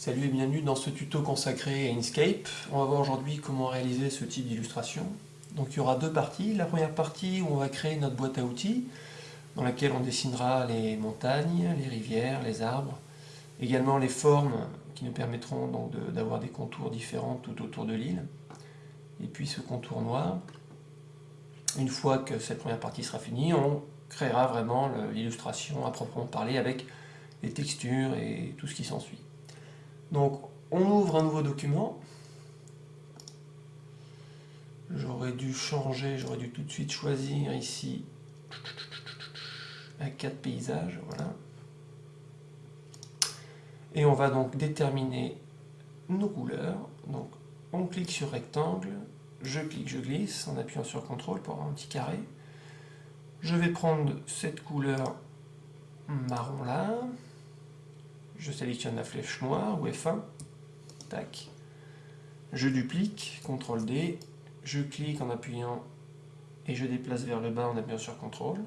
Salut et bienvenue dans ce tuto consacré à Inkscape. On va voir aujourd'hui comment réaliser ce type d'illustration. Donc il y aura deux parties. La première partie où on va créer notre boîte à outils, dans laquelle on dessinera les montagnes, les rivières, les arbres, également les formes qui nous permettront donc d'avoir des contours différents tout autour de l'île. Et puis ce contour noir. Une fois que cette première partie sera finie, on créera vraiment l'illustration à proprement parler avec les textures et tout ce qui s'ensuit. Donc, on ouvre un nouveau document. J'aurais dû changer, j'aurais dû tout de suite choisir ici à 4 paysages, voilà. Et on va donc déterminer nos couleurs. Donc, on clique sur rectangle, je clique, je glisse en appuyant sur CTRL pour avoir un petit carré. Je vais prendre cette couleur marron là, je sélectionne la flèche noire ou F1, tac, je duplique, CTRL D, je clique en appuyant et je déplace vers le bas en appuyant sur CTRL.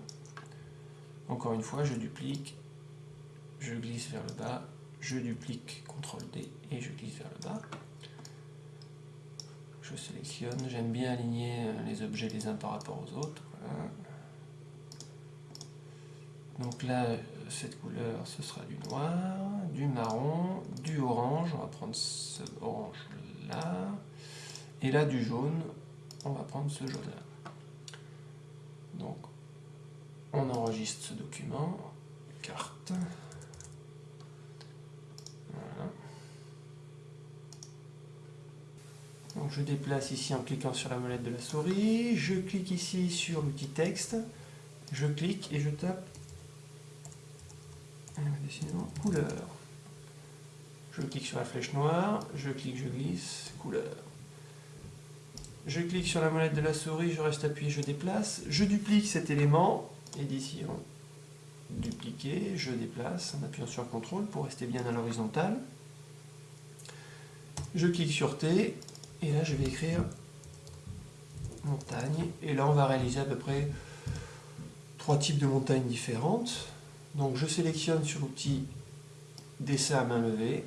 Encore une fois, je duplique, je glisse vers le bas, je duplique, CTRL D et je glisse vers le bas. Je sélectionne, j'aime bien aligner les objets les uns par rapport aux autres. Donc là, cette couleur, ce sera du noir, du marron, du orange, on va prendre ce orange là, et là du jaune, on va prendre ce jaune là. Donc, on enregistre ce document, carte, je déplace ici en cliquant sur la molette de la souris, je clique ici sur l'outil texte, je clique et je tape couleur. Je clique sur la flèche noire, je clique, je glisse, couleur. Je clique sur la molette de la souris, je reste appuyé, je déplace. Je duplique cet élément, édition, dupliquer, je déplace en appuyant sur CTRL pour rester bien à l'horizontale. Je clique sur T, et là je vais écrire montagne, et là on va réaliser à peu près trois types de montagnes différentes. Donc je sélectionne sur l'outil dessin à main levée,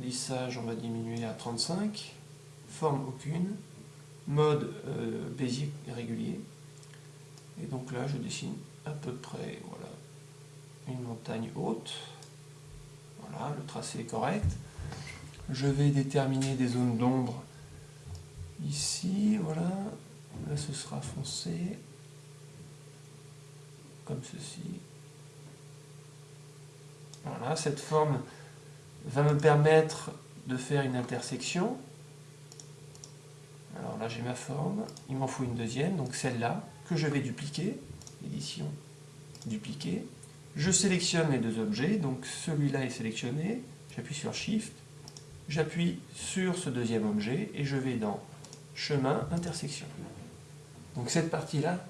lissage on va diminuer à 35, forme aucune, mode euh, basic régulier, et donc là je dessine à peu près voilà, une montagne haute, voilà, le tracé est correct. Je vais déterminer des zones d'ombre ici, voilà, là ce sera foncé, comme ceci, voilà, cette forme va me permettre de faire une intersection. Alors là j'ai ma forme, il m'en faut une deuxième, donc celle-là, que je vais dupliquer, édition, dupliquer. Je sélectionne les deux objets, donc celui-là est sélectionné, j'appuie sur Shift, j'appuie sur ce deuxième objet et je vais dans chemin, intersection. Donc cette partie-là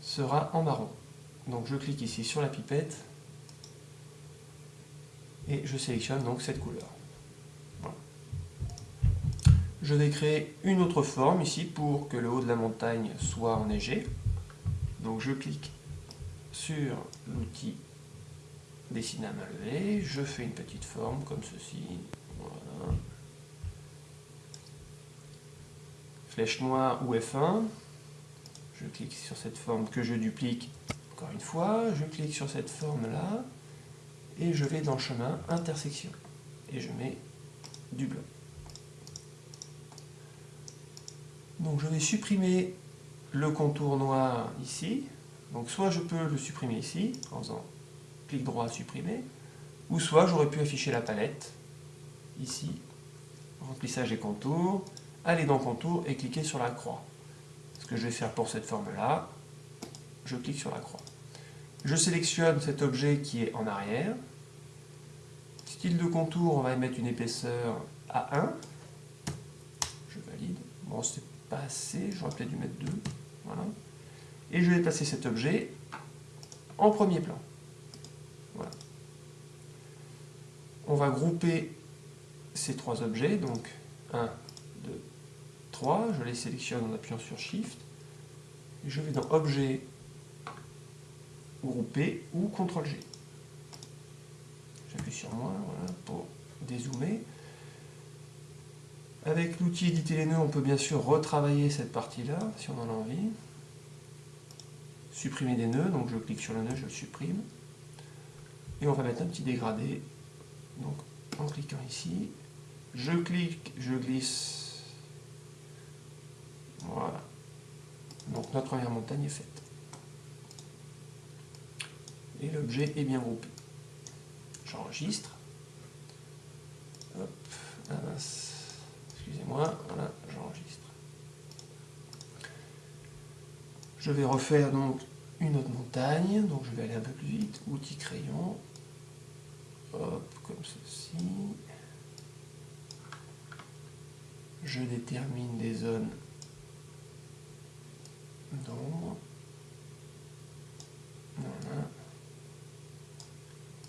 sera en marron. Donc je clique ici sur la pipette et je sélectionne donc cette couleur. Je vais créer une autre forme ici pour que le haut de la montagne soit enneigé. Donc je clique sur l'outil dessiner à main levée, je fais une petite forme comme ceci, Flèche noire ou F1, je clique sur cette forme que je duplique encore une fois, je clique sur cette forme là, et je vais dans chemin, intersection, et je mets du blanc. Donc je vais supprimer le contour noir ici, donc soit je peux le supprimer ici, en faisant clic droit supprimer, ou soit j'aurais pu afficher la palette, ici, remplissage et contours, aller dans contour et cliquer sur la croix. Ce que je vais faire pour cette forme-là, je clique sur la croix. Je sélectionne cet objet qui est en arrière. Style de contour, on va mettre une épaisseur à 1. Je valide. Bon, c'est pas assez, j'aurais peut-être dû mettre 2. Voilà. Et je vais placer cet objet en premier plan. Voilà. On va grouper ces trois objets, donc 1, 2, 3. Je les sélectionne en appuyant sur Shift. Je vais dans Objet, Grouper ou CTRL G. J'appuie sur voilà, pour dézoomer. Avec l'outil éditer les nœuds, on peut bien sûr retravailler cette partie-là, si on en a envie. Supprimer des nœuds, donc je clique sur le nœud, je le supprime. Et on va mettre un petit dégradé. Donc en cliquant ici, je clique, je glisse. Voilà. Donc notre première montagne est faite. Et l'objet est bien groupé. J'enregistre. Excusez-moi, j'enregistre. Je vais refaire donc une autre montagne, donc je vais aller un peu plus vite, outil crayon, comme ceci. Je détermine des zones d'ombre. Voilà.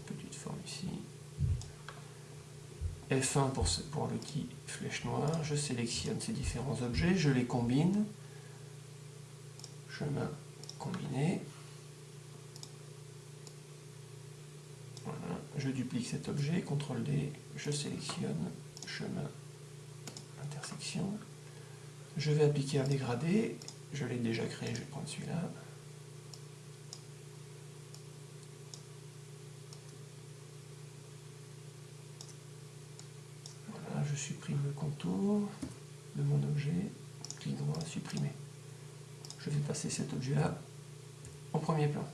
Petite forme ici. F1 pour, pour l'outil flèche noire. Je sélectionne ces différents objets, je les combine. Chemin combiné. Voilà. Je duplique cet objet, CTRL D, je sélectionne, chemin intersection. Je vais appliquer un dégradé, je l'ai déjà créé, je vais prendre celui-là. Voilà, je supprime le contour de mon objet, clic droit, supprimer. Je vais passer cet objet-là au premier plan.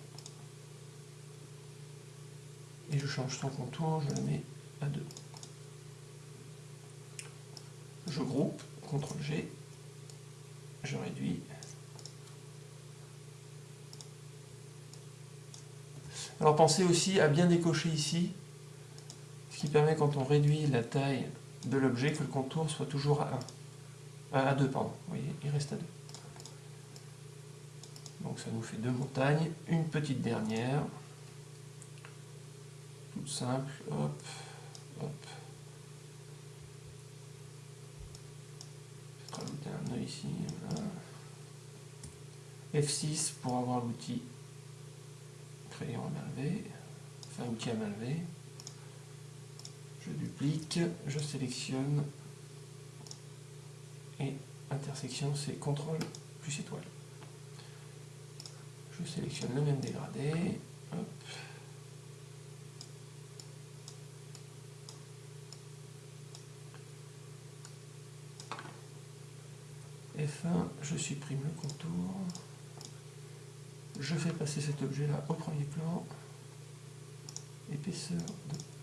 Et je change son contour, je le mets à 2 je groupe, CTRL G, je réduis. Alors pensez aussi à bien décocher ici, ce qui permet quand on réduit la taille de l'objet que le contour soit toujours à 1. À 2, pardon. Vous voyez, il reste à 2. Donc ça nous fait deux montagnes, une petite dernière, toute simple, hop, hop. rajouter un nœud ici. F6 pour avoir l'outil crayon à main levée, enfin outil à main levée. Je duplique, je sélectionne et intersection c'est CTRL plus étoile. Je sélectionne le même dégradé. Hop. F1, je supprime le contour. Je fais passer cet objet-là au premier plan. Épaisseur 2.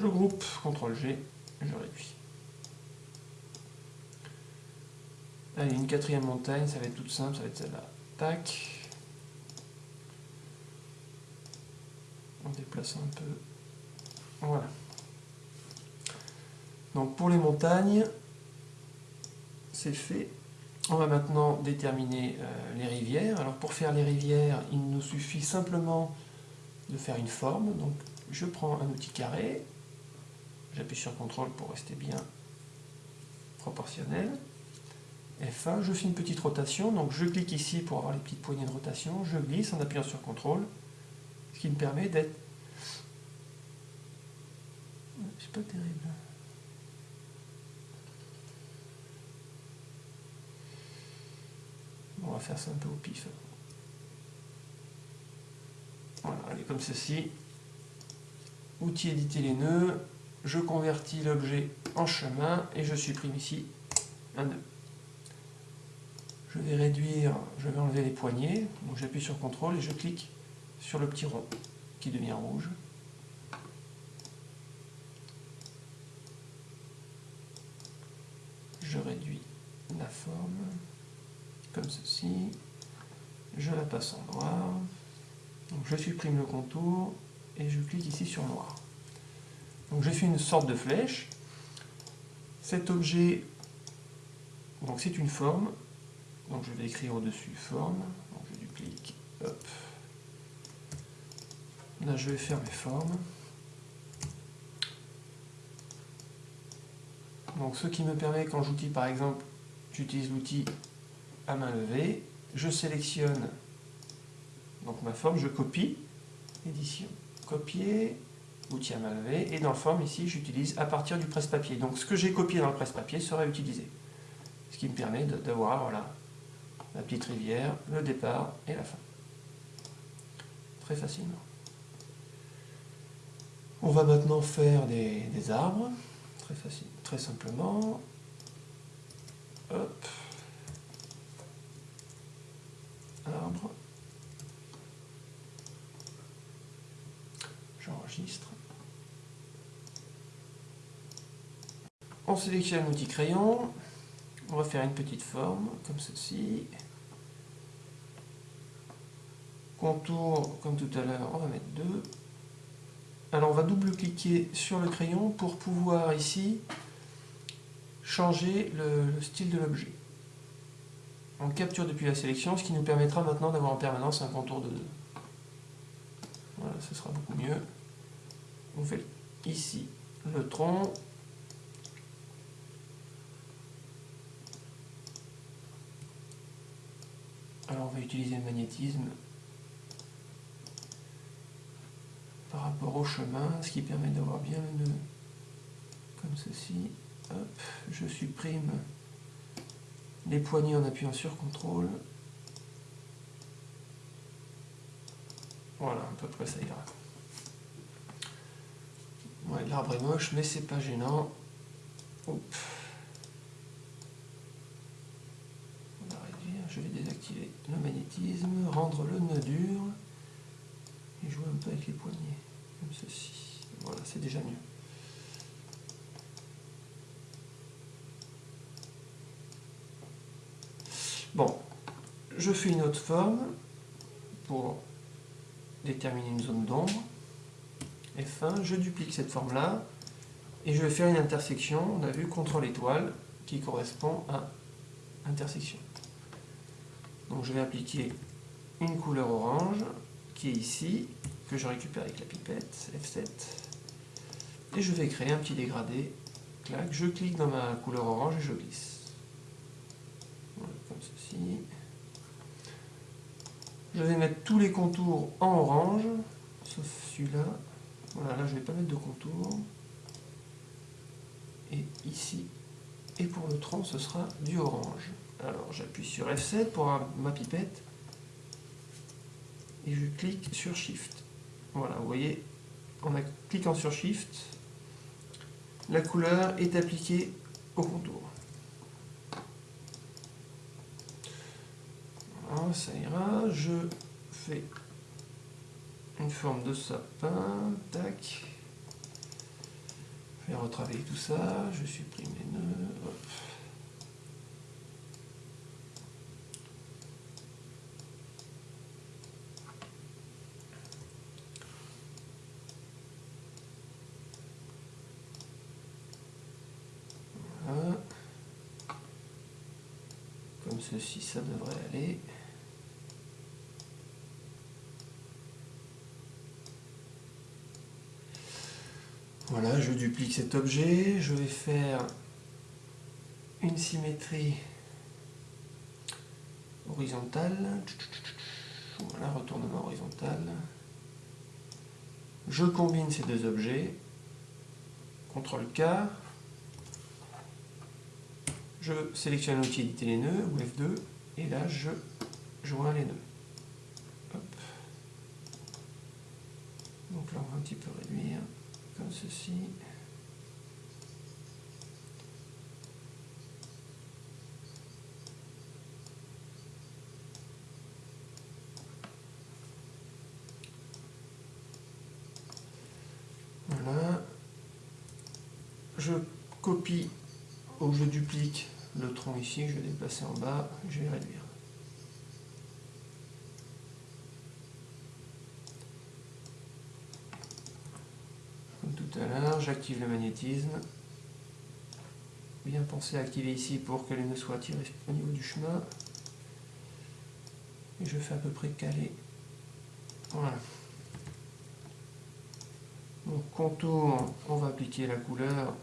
Je groupe, CTRL G, je réduis. Allez, une quatrième montagne, ça va être toute simple, ça va être celle-là. Tac. En déplaçant un peu. Voilà. Donc pour les montagnes, c'est fait. On va maintenant déterminer euh, les rivières. Alors pour faire les rivières, il nous suffit simplement de faire une forme. Donc je prends un outil carré, j'appuie sur CTRL pour rester bien proportionnel. F1, je fais une petite rotation, donc je clique ici pour avoir les petites poignées de rotation, je glisse en appuyant sur CTRL, ce qui me permet d'être... C'est pas terrible. On va faire ça un peu au pif. Voilà, elle est comme ceci. Outil éditer les nœuds. Je convertis l'objet en chemin et je supprime ici un nœud. Je vais réduire, je vais enlever les poignées. J'appuie sur CTRL et je clique sur le petit rond qui devient rouge. Je réduis la forme comme ceci. Je la passe en noir. Je supprime le contour et je clique ici sur noir. Donc j'ai fait une sorte de flèche. Cet objet, c'est une forme. Donc je vais écrire au-dessus forme. Donc je duplique. Hop. Là je vais faire mes formes. Donc ce qui me permet quand j'outil par exemple, j'utilise l'outil à main levée, je sélectionne donc ma forme, je copie, édition, copier, outil à main levée. Et dans forme, ici, j'utilise à partir du presse-papier. Donc ce que j'ai copié dans le presse-papier sera utilisé. Ce qui me permet d'avoir voilà, la petite rivière, le départ et la fin. Très facilement. On va maintenant faire des, des arbres, très, facile, très simplement. Hop. Arbre. J'enregistre. On sélectionne l'outil crayon. On va faire une petite forme comme ceci. Contour, comme tout à l'heure, on va mettre deux. Alors on va double-cliquer sur le crayon pour pouvoir ici changer le, style de l'objet. On capture depuis la sélection, ce qui nous permettra maintenant d'avoir en permanence un contour de 2. Voilà, ce sera beaucoup mieux. On fait ici le tronc. Alors on va utiliser le magnétisme par rapport au chemin, ce qui permet d'avoir bien le nœud comme ceci. je supprime les poignées en appuyant sur CTRL. Voilà, à peu près ça ira. L'arbre est moche, mais c'est pas gênant. Je vais désactiver le magnétisme, rendre le nœud dur et jouer un peu avec les poignets, comme ceci. Voilà, c'est déjà mieux. Bon, je fais une autre forme pour déterminer une zone d'ombre. F1, je duplique cette forme-là et je vais faire une intersection, on a vu, contre l'étoile qui correspond à intersection. Donc je vais appliquer une couleur orange qui est ici, que je récupère avec la pipette, F7. Et je vais créer un petit dégradé. Je clique dans ma couleur orange et je glisse. Comme ceci. Je vais mettre tous les contours en orange, sauf celui-là. Voilà, là je ne vais pas mettre de contour. Et ici, et pour le tronc, ce sera du orange. Alors j'appuie sur F7 pour ma pipette et je clique sur Shift. Voilà, vous voyez, en cliquant sur Shift, la couleur est appliquée au contour. Voilà, ça ira. Je fais une forme de sapin, tac. Je vais retravailler tout ça, je supprime les nœuds, ceci, ça devrait aller. Voilà, je duplique cet objet, je vais faire une symétrie horizontale. Voilà, retournement horizontal. Je combine ces deux objets. CTRL K, je sélectionne l'outil éditer les nœuds, ou F2, et là je joins les nœuds. Donc là on va un petit peu réduire, comme ceci. Voilà. Je copie ou je duplique le tronc ici, je vais déplacer en bas, je vais réduire. Comme tout à l'heure, j'active le magnétisme. Bien penser à activer ici pour que les nœuds soient tirés au niveau du chemin. Et je fais à peu près caler. Voilà. Donc contour, on va appliquer la couleur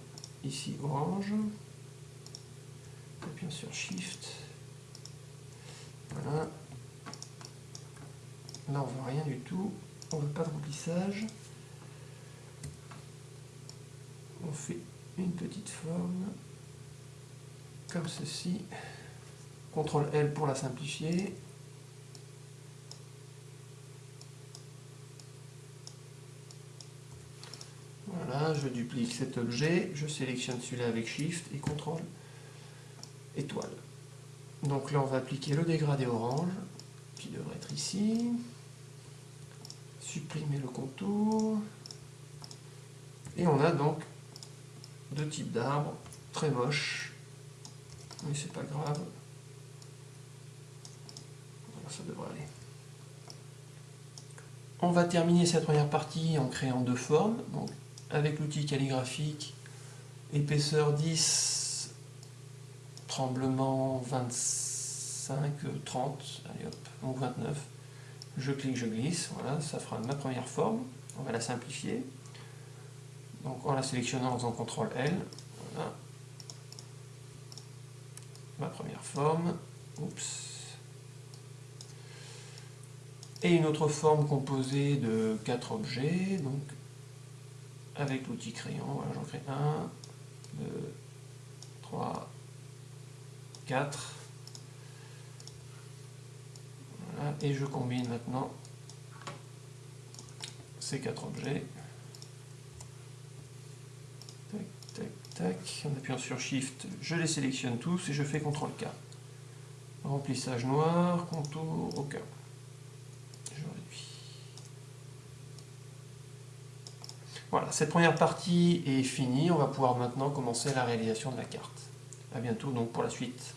ici orange appuyons sur Shift. Voilà. Là, on voit rien du tout. On veut pas de remplissage. on fait une petite forme comme ceci. CTRL L pour la simplifier. Voilà, je duplique cet objet, je sélectionne celui-là avec Shift et CTRL étoile. Donc là, on va appliquer le dégradé orange, qui devrait être ici. Supprimer le contour. Et on a donc deux types d'arbres, très moches, mais c'est pas grave. ça devrait aller. On va terminer cette première partie en créant deux formes. Donc, avec l'outil calligraphique, épaisseur 10, tremblement 25, 30, allez hop, donc 29. Je clique, je glisse, voilà, ça fera ma première forme. On va la simplifier. Donc en la sélectionnant en faisant CTRL L, voilà. Ma première forme. Oups. Et une autre forme composée de quatre objets. Donc avec l'outil crayon, voilà, j'en crée un, deux, trois, et je combine maintenant ces quatre objets. en appuyant sur Shift, je les sélectionne tous et je fais CTRL K. Remplissage noir, contour, aucun. Je. Voilà, cette première partie est finie. On va pouvoir maintenant commencer la réalisation de la carte. A bientôt donc pour la suite.